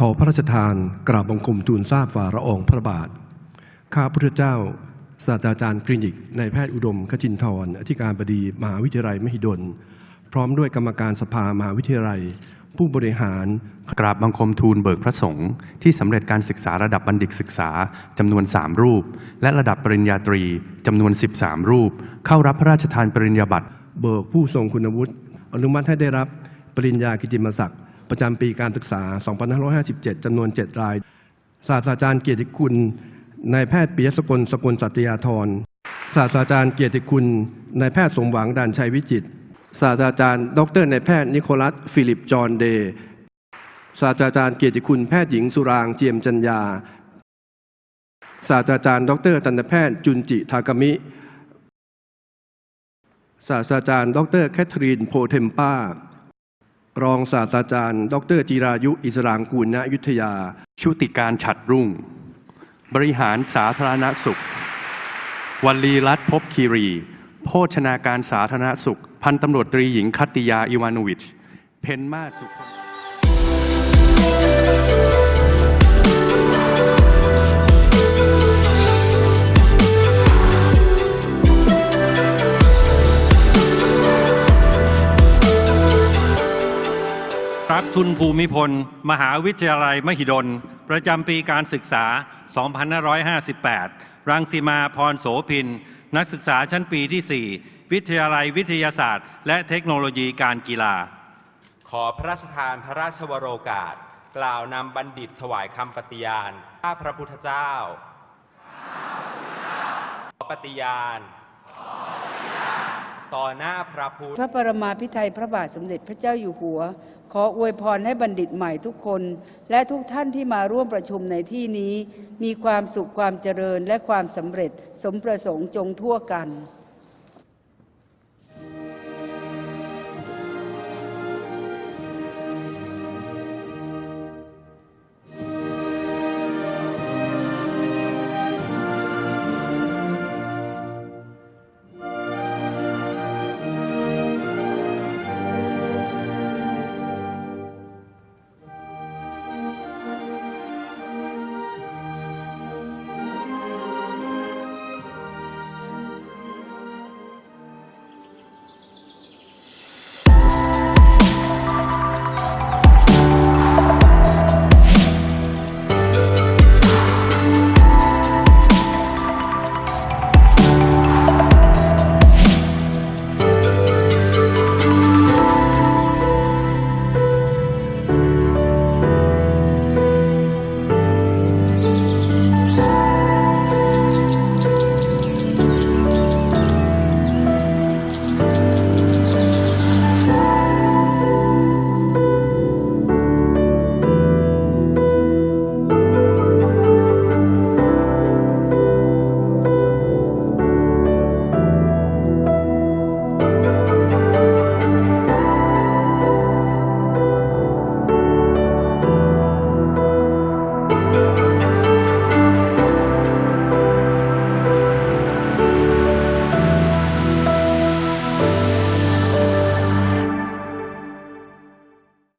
ขอพระราชทานกราบบังคมทูลทราบฝ่าละอองพระบาท ข้าพุทธเจ้า ศาสตราจารย์คลินิกนายแพทย์อุดมขจินทรอธิการบดีมหาวิทยาลัยมหิดล พร้อมด้วยกรรมการสภามหาวิทยาลัย ผู้บริหารกราบบังคมทูลเบิกพระสงฆ์ที่สำเร็จการศึกษาระดับบัณฑิตศึกษาจำนวน 3 รูป และระดับปริญญาตรีจำนวน 13 รูป เข้ารับพระราชทานปริญญาบัตรเบิกผู้ทรงคุณวุฒิอนุมัติให้ได้รับปริญญากิตติมศักดิ์ ประจำปีการศึกษา 2557 จำนวน 7 ราย ศาสตราจารย์เกียรติคุณนายแพทย์ปิยะสกลสกลสัตยาทร ศาสตราจารย์เกียรติคุณนายแพทย์สมหวังด่านชัยวิจิตร ศาสตราจารย์ ดรนายแพทย์นิโคลัส ฟิลิปจอห์นเดย์ศาสตราจารย์เกียรติคุณแพทย์หญิงสุรางค์ เจียมจรรยา ศาสตราจารย์ ดรทันตแพทย์จุนจิทากามิ ศาสตราจารย์ ดรแคทเธอรีนโพเทมป้า รองศาสตราจารย์ ดรจิรายุ อิสรางกูลณยุทธยา ชุติการฉัดรุ่ง บริหารสาธารณสุขวัลีรัตน์ภพคีรี โภชนาการสาธารณสุข พันตำรวจตรีหญิงคัตติยา อิวานวิช เพนมาสุข รับทุนภูมิพล มหาวิทยาลัยมหิดล ประจำปีการศึกษา 2558 รังสีมาพรโสพิน นักศึกษาชั้นปีที่ 4 วิทยาลัยวิทยาศาสตร์ และเทคโนโลยีการกีฬา ขอพระราชทานพระราชวโรกาส กล่าวนำบัณฑิตถวายคำปฏิญาณข้าพระพุทธเจ้าขอปฏิญาณ ต่อหน้าพระพุทธ พระปรมาภิไทยพระบาทสมเด็จพระเจ้าอยู่หัว ขออวยพรให้บัณฑิตใหม่ทุกคน และทุกท่านที่มาร่วมประชุมในที่นี้ มีความสุขความเจริญและความสำเร็จสมประสงค์จงทั่วกัน